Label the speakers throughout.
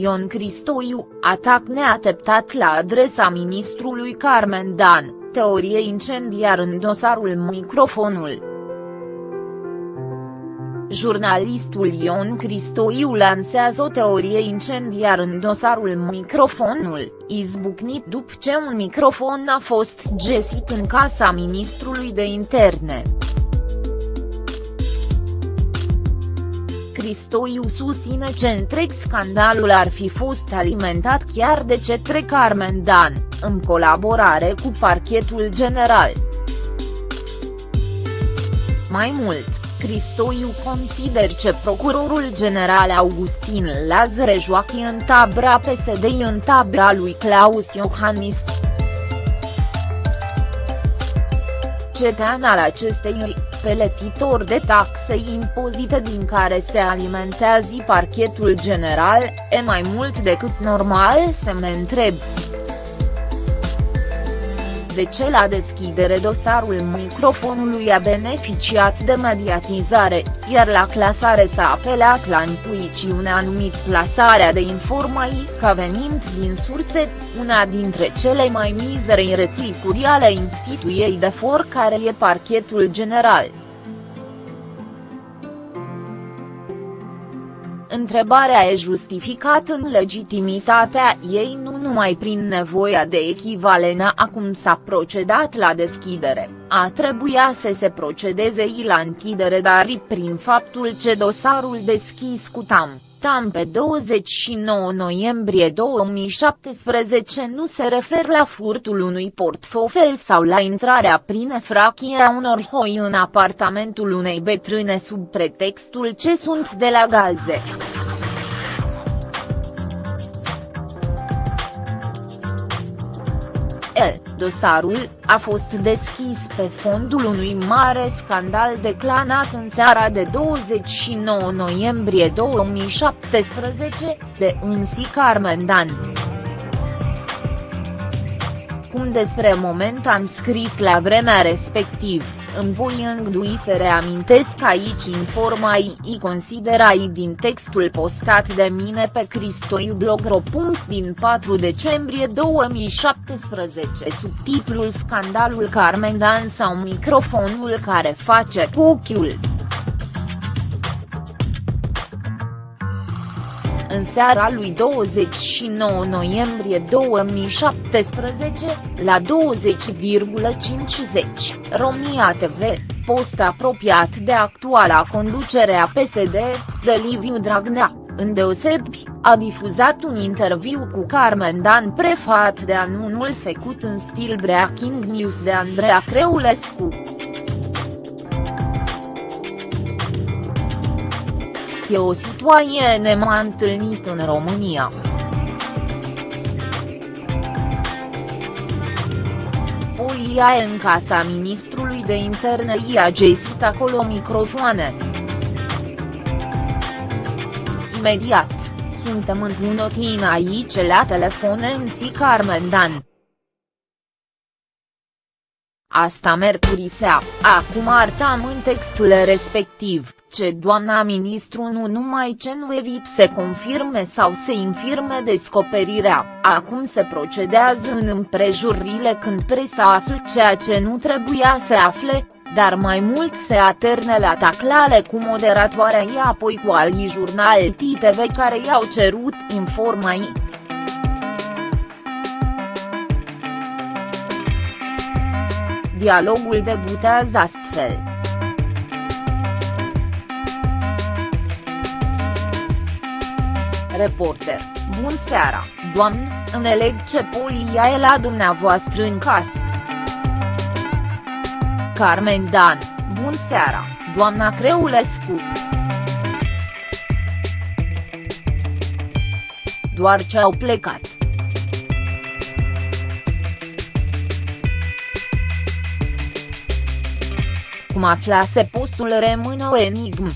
Speaker 1: Ion Cristoiu, atac neateptat la adresa ministrului Carmen Dan, teorie incendiar în dosarul microfonul. Jurnalistul Ion Cristoiu lansează o teorie incendiar în dosarul microfonul, izbucnit după ce un microfon a fost găsit în casa ministrului de interne. Cristoiu susține ce întreg scandalul ar fi fost alimentat chiar de cetre Carmen Dan, în colaborare cu parchetul general. Mai mult, Cristoiu consider ce procurorul general Augustin Lazare joacă în tabra PSD în tabra lui Claus Iohannis. Cetean al acestei peletitor de taxe impozite din care se alimentează parchetul general, e mai mult decât normal să mă întreb de ce la deschidere dosarul microfonului a beneficiat de mediatizare, iar la clasare s-a apelat la intuițiunea numit plasarea de informații ca venind din surse, una dintre cele mai mizere reticuri ale instituiei de for care e parchetul general. Întrebarea e justificată în legitimitatea ei nu numai prin nevoia de echivalena acum s-a procedat la deschidere, a trebuia să se procedeze la închidere dar prin faptul ce dosarul deschis cu TAM Tam pe 29 noiembrie 2017 nu se refer la furtul unui portofel sau la intrarea prin efrachie a unor hoi în apartamentul unei betrâne sub pretextul ce sunt de la gaze. E, dosarul, a fost deschis pe fondul unui mare scandal declanat în seara de 29 noiembrie 2017, de însi Carmen Dan. Cum despre moment am scris la vremea respectivă îmi voi îngdui să reamintesc aici informații considerai din textul postat de mine pe Cristoiublogro. din 4 decembrie 2017 subtitlul Scandalul Carmen Dan sau microfonul care face cu ochiul. În seara lui 29 noiembrie 2017, la 20,50, România TV, post apropiat de actuala conducere a PSD, de Liviu Dragnea, îndeosebi, a difuzat un interviu cu Carmen Dan prefat de anunul făcut în stil breaking news de Andreea Creulescu. E o situație nemai întâlnit în România. Polia în casa ministrului de interne i-a găsit acolo microfoane. Imediat, suntem într-un aici la telefone în si Carmen Dan. Asta mercurisea, acum artam în textul respectiv, ce doamna ministru nu numai ce nu evit să confirme sau să infirme descoperirea, acum se procedează în împrejurile când presa află ceea ce nu trebuia să afle, dar mai mult se aterne la taclale cu moderatoarea ei apoi cu alii jurnal TV care i-au cerut informații. Dialogul debutează astfel. Reporter, bun seara, doamnă, înțeleg ce polia e la dumneavoastră în casă. Carmen Dan, bun seara, doamna Creulescu. Doar ce au plecat. Cum aflase postul rămâne o enigmă.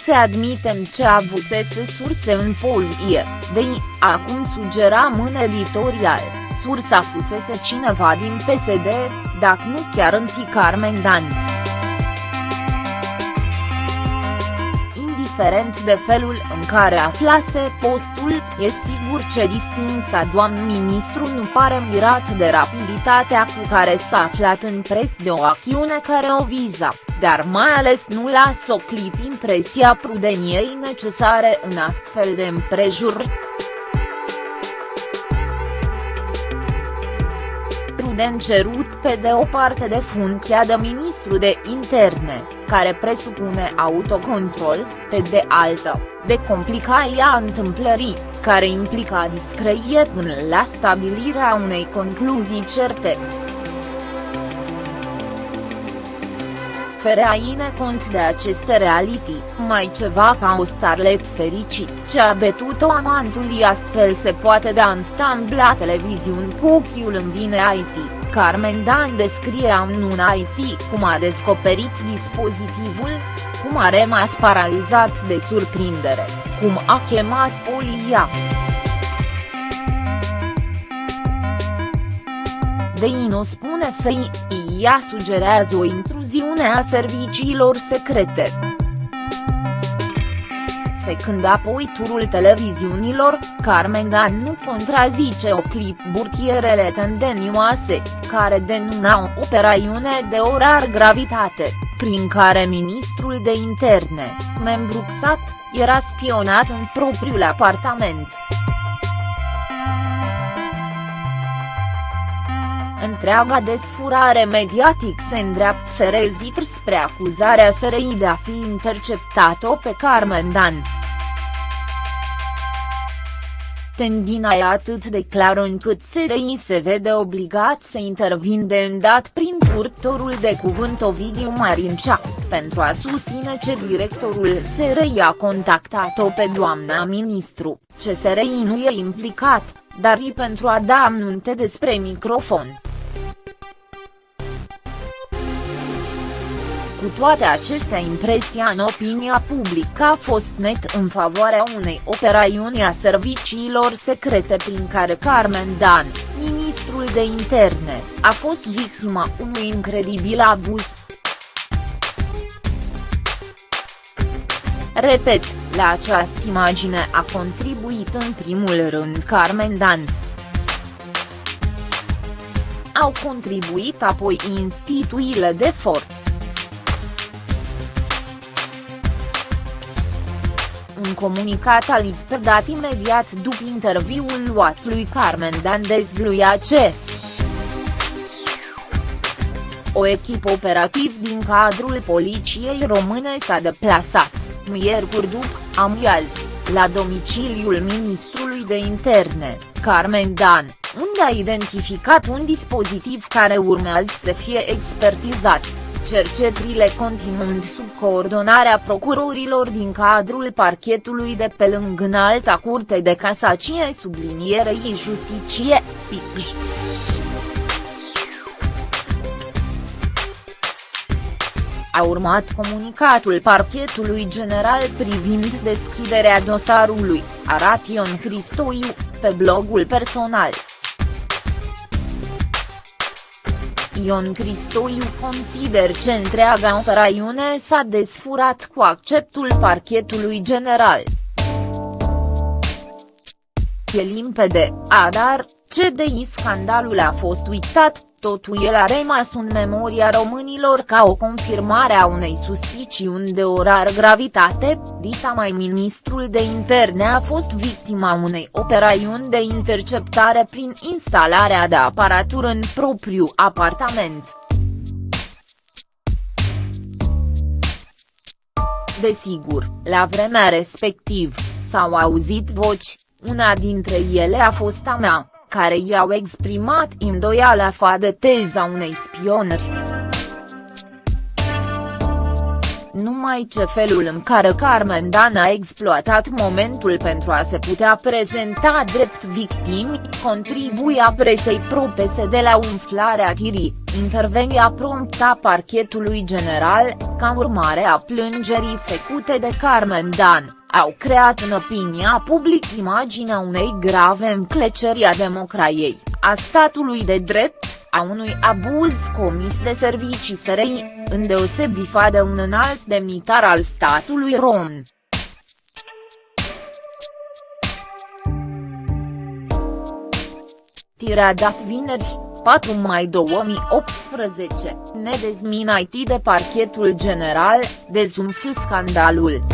Speaker 1: Se admitem ce avusese surse în polie, de acum sugeram în editorial, sursa fusese cineva din PSD, dacă nu chiar în si Carmen Dan. Indiferent de felul în care aflase postul, e sigur ce distinsa doamn ministru nu pare mirat de rapiditatea cu care s-a aflat în pres de o acțiune care o viza, dar mai ales nu lasă o clip impresia prudeniei necesare în astfel de împrejurări. prudent cerut pe de o parte de funcția de ministru de interne, care presupune autocontrol, pe de altă, de complicaia întâmplării, care implica discreție până la stabilirea unei concluzii certe. fără a ine cont de aceste reality, mai ceva ca o starlet fericit ce a betut-o amantul astfel se poate da în stamb la televiziuni cu ochiul în vine IT. Carmen Dan descrie în un IT cum a descoperit dispozitivul, cum a rămas paralizat de surprindere, cum a chemat polia. De Ino spune FI, ea sugerează o intruziune a serviciilor secrete. Fecând apoi turul televiziunilor, Carmen Dan nu contrazice o clip burtierele tendenioase, care denunau operaiune de orar gravitate, prin care ministrul de interne, membru XAT, era spionat în propriul apartament. Întreaga desfurare mediatic se îndreaptă ferezit spre acuzarea SRI de a fi interceptat-o pe Carmen Dan. Tendina e atât de clară încât SRI se vede obligat să intervin de îndat prin purtorul de cuvânt Ovidiu Marincea, pentru a susține ce directorul SRI a contactat-o pe doamna ministru, ce SRI nu e implicat, dar i pentru a da amnunte despre microfon. Cu toate acestea impresia în opinia publică a fost net în favoarea unei operațiuni a serviciilor secrete prin care Carmen Dan, ministrul de interne, a fost victima unui incredibil abuz. Repet, la această imagine a contribuit în primul rând Carmen Dan. Au contribuit apoi instituțiile de fort. Un comunicat al dat imediat după interviul luat lui Carmen Dan dezvluia ce o echipă operativ din cadrul poliției române s-a deplasat, miercuri după amiaz, la domiciliul ministrului de interne, Carmen Dan, unde a identificat un dispozitiv care urmează să fie expertizat cercetările continuând sub coordonarea procurorilor din cadrul parchetului de pe lângă înalta curte de casacie sublinierei justiție, PICJ. A urmat comunicatul parchetului general privind deschiderea dosarului, arată Ion Cristoiu, pe blogul personal. Ion Cristoiu consider că întreaga operațiune s-a desfurat cu acceptul parchetului general. E limpede, adar, CDI scandalul a fost uitat, totul el a rămas în memoria românilor ca o confirmare a unei suspiciuni de orar gravitate, dita mai ministrul de interne a fost victima unei operațiuni de interceptare prin instalarea de aparatură în propriu apartament. Desigur, la vremea respectiv, s-au auzit voci, una dintre ele a fost a mea care i-au exprimat îndoiala fa de teza unei spionări. Numai ce felul în care Carmen Dan a exploatat momentul pentru a se putea prezenta drept victimi, contribuia presei pro-PSD la umflarea tirii, intervenia prompta parchetului general, ca urmare a plângerii făcute de Carmen Dan au creat în opinia public imaginea unei grave încleceri a democrației, a statului de drept, a unui abuz comis de servicii SRI, îndeosebi de un înalt demnitar al statului român. Tirea dat vineri, 4 mai 2018, nedezminait de parchetul general, dezumfl scandalul.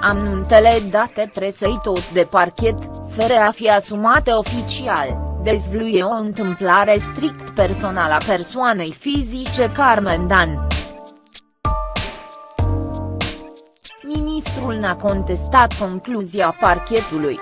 Speaker 1: Amnuntele date presei tot de parchet, fără a fi asumate oficial dezvluie o întâmplare strict personală a persoanei fizice Carmen Dan. Ministrul n-a contestat concluzia parchetului.